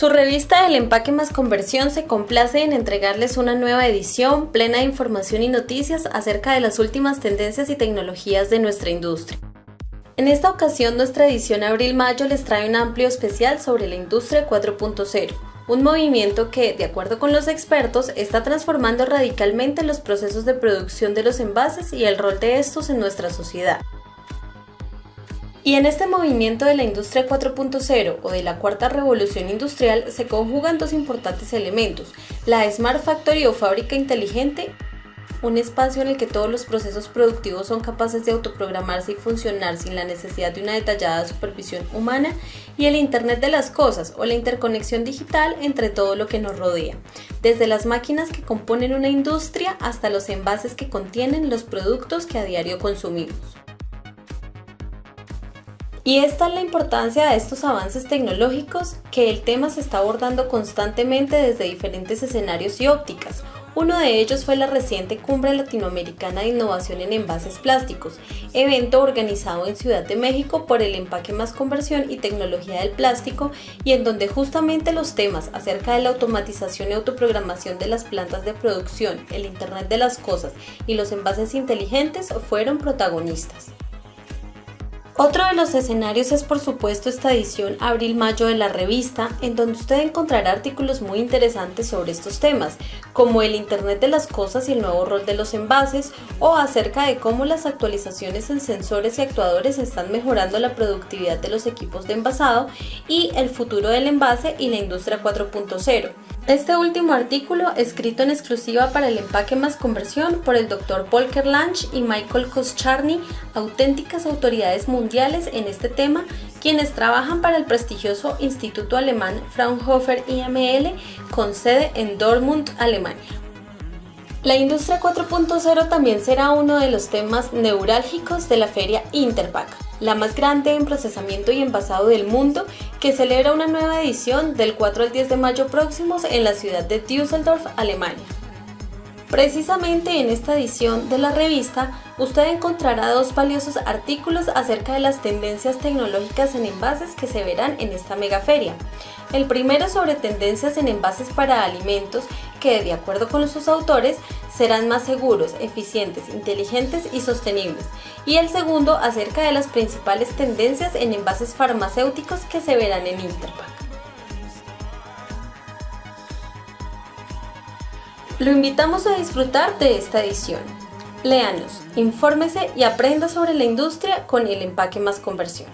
Su revista El Empaque más Conversión se complace en entregarles una nueva edición plena de información y noticias acerca de las últimas tendencias y tecnologías de nuestra industria. En esta ocasión nuestra edición abril-mayo les trae un amplio especial sobre la industria 4.0, un movimiento que, de acuerdo con los expertos, está transformando radicalmente los procesos de producción de los envases y el rol de estos en nuestra sociedad. Y en este movimiento de la industria 4.0 o de la cuarta revolución industrial se conjugan dos importantes elementos, la Smart Factory o fábrica inteligente, un espacio en el que todos los procesos productivos son capaces de autoprogramarse y funcionar sin la necesidad de una detallada supervisión humana, y el Internet de las Cosas o la interconexión digital entre todo lo que nos rodea, desde las máquinas que componen una industria hasta los envases que contienen los productos que a diario consumimos. Y esta es la importancia de estos avances tecnológicos que el tema se está abordando constantemente desde diferentes escenarios y ópticas. Uno de ellos fue la reciente Cumbre Latinoamericana de Innovación en Envases Plásticos, evento organizado en Ciudad de México por el Empaque Más Conversión y Tecnología del Plástico y en donde justamente los temas acerca de la automatización y autoprogramación de las plantas de producción, el Internet de las Cosas y los envases inteligentes fueron protagonistas. Otro de los escenarios es por supuesto esta edición abril-mayo de la revista, en donde usted encontrará artículos muy interesantes sobre estos temas, como el Internet de las Cosas y el nuevo rol de los envases, o acerca de cómo las actualizaciones en sensores y actuadores están mejorando la productividad de los equipos de envasado, y el futuro del envase y la industria 4.0. Este último artículo, escrito en exclusiva para el empaque más conversión por el Dr. Volker Lange y Michael Koscharny, auténticas autoridades mundiales en este tema, quienes trabajan para el prestigioso Instituto Alemán Fraunhofer IML con sede en Dortmund, Alemania. La industria 4.0 también será uno de los temas neurálgicos de la feria Interpack la más grande en procesamiento y envasado del mundo, que celebra una nueva edición del 4 al 10 de mayo próximos en la ciudad de Düsseldorf, Alemania. Precisamente en esta edición de la revista, usted encontrará dos valiosos artículos acerca de las tendencias tecnológicas en envases que se verán en esta mega feria. El primero sobre tendencias en envases para alimentos que, de acuerdo con sus autores, serán más seguros, eficientes, inteligentes y sostenibles. Y el segundo acerca de las principales tendencias en envases farmacéuticos que se verán en Interpack. Lo invitamos a disfrutar de esta edición. Léanos, infórmese y aprenda sobre la industria con el empaque más conversión.